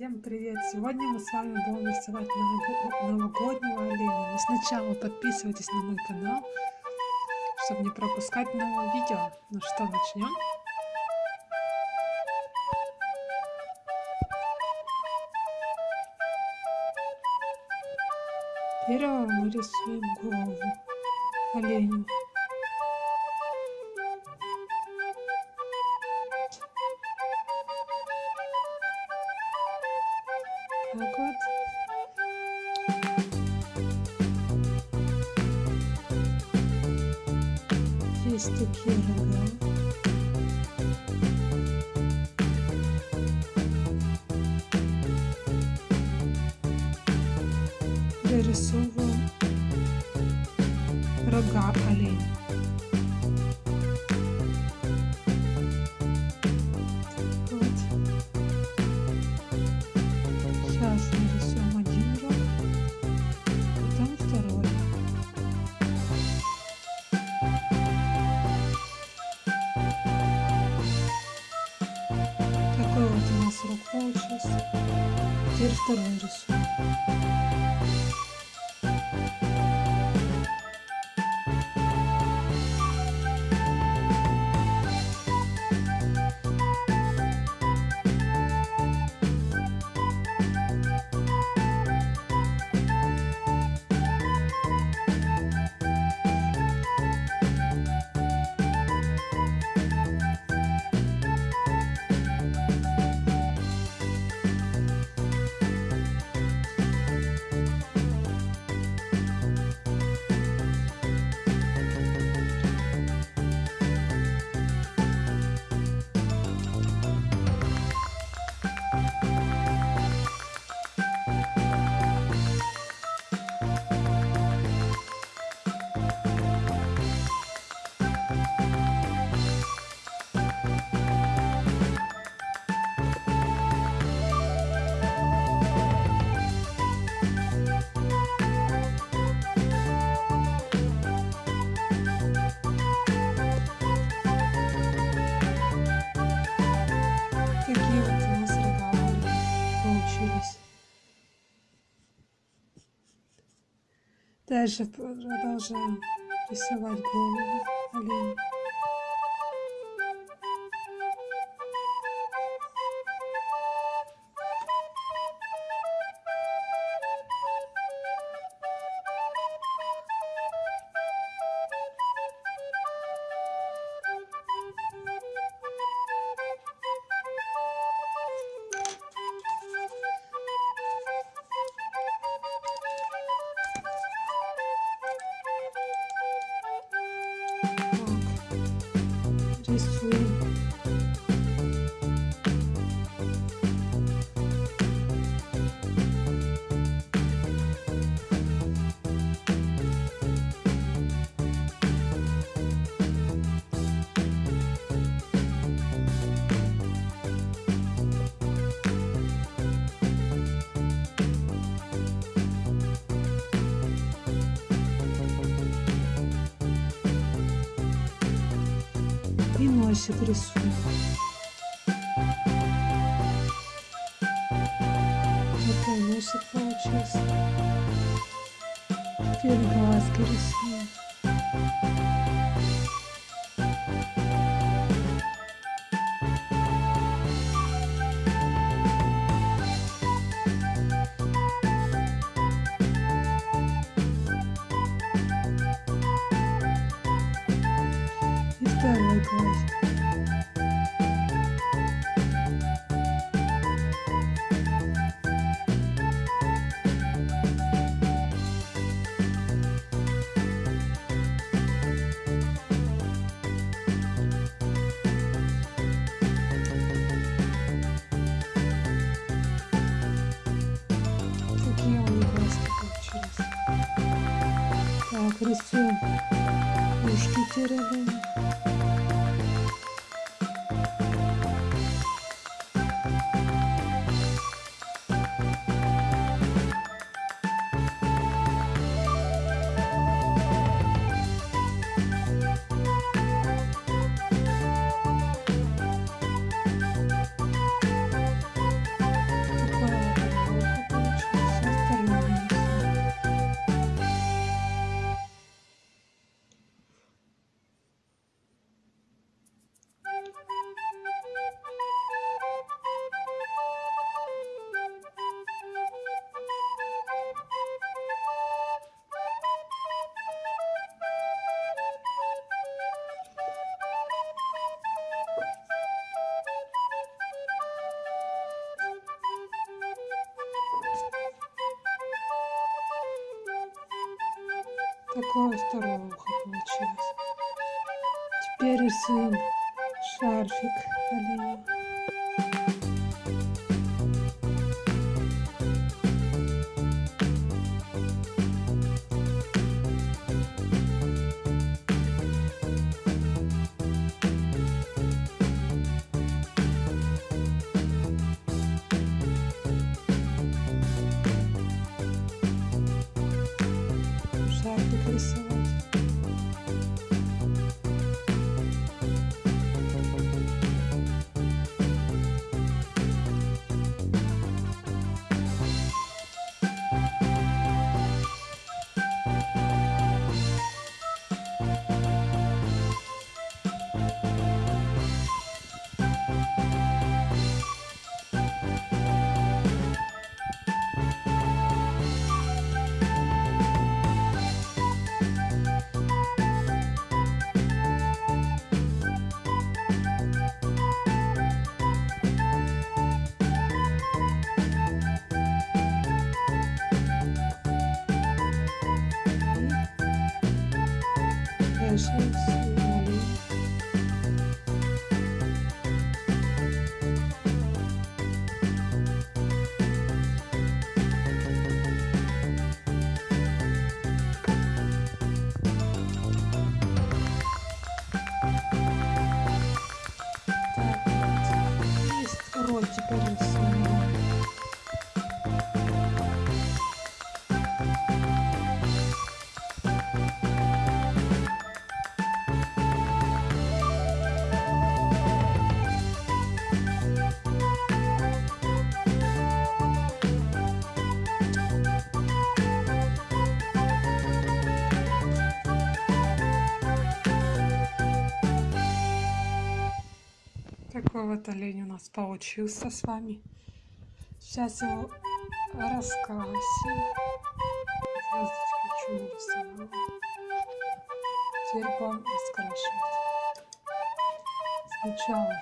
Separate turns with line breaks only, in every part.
Всем привет! Сегодня мы с вами будем рисовать новогоднего оленя. Но сначала подписывайтесь на мой канал, чтобы не пропускать новые видео. Ну что, начнем? Первого мы рисуем голову оленя. так вот. Есть такие рога. Дорисовываем рога оленя. Дальше продолжаем рисовать голову оленя. Рисуем. И носик рисую. Такой носик получился. Теперь глазки рисую. второй глазик. Так, рисуем ушки Такое второе ухо получилось. Теперь рисуем шарфик оленя. Шарфик вот олень у нас получился с вами. Сейчас его раскрасим. Звездочки чего нарисовала. Теперь будем раскрашивать. Сначала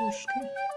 ушки.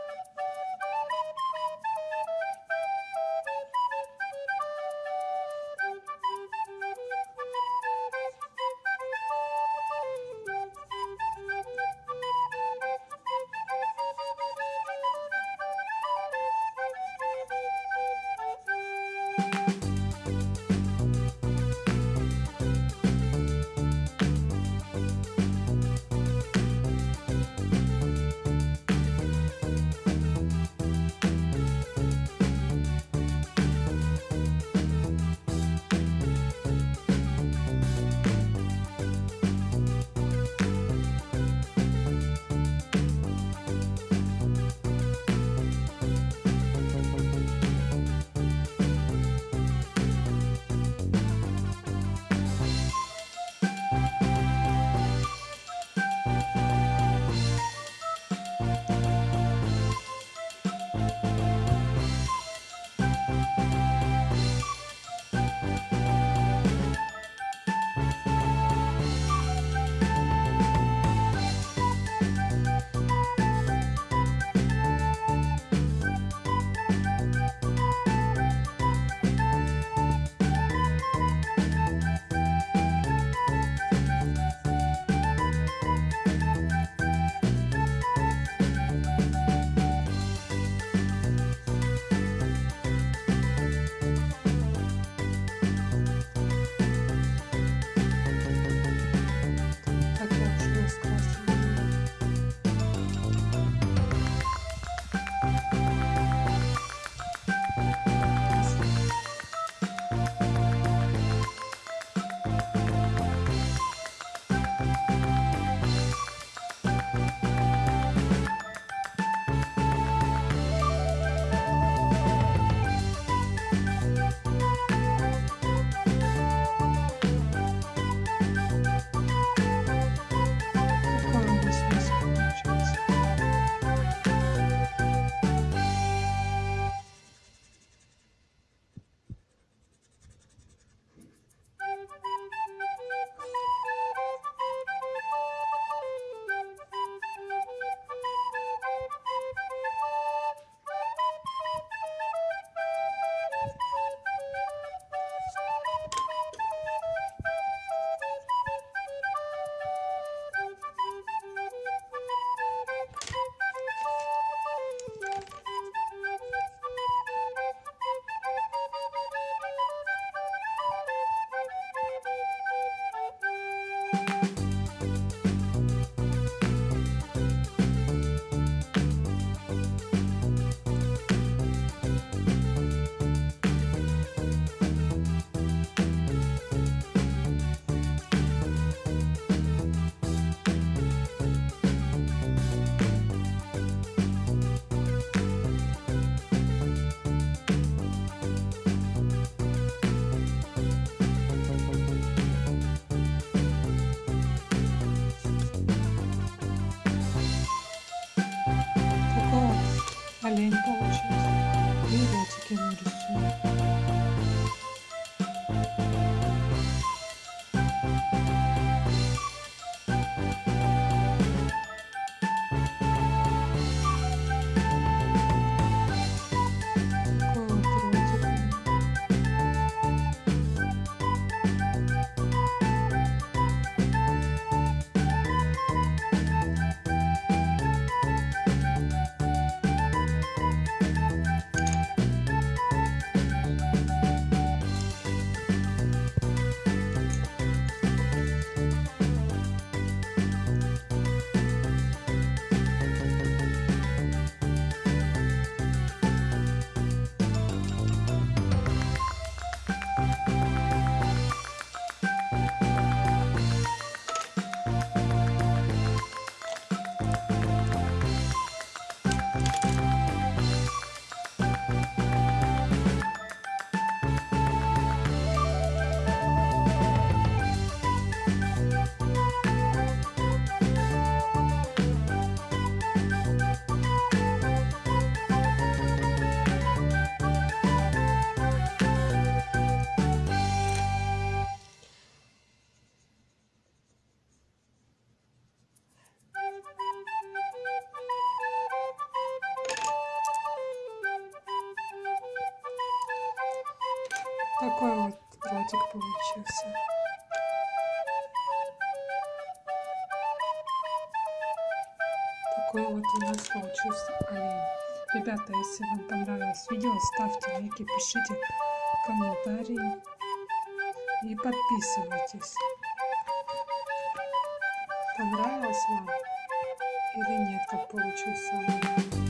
Такой вот ротик получился. Такой вот у нас получился олень. Ребята, если вам понравилось видео, ставьте лайки, пишите комментарии и подписывайтесь. Понравилось вам или нет, как получился олень?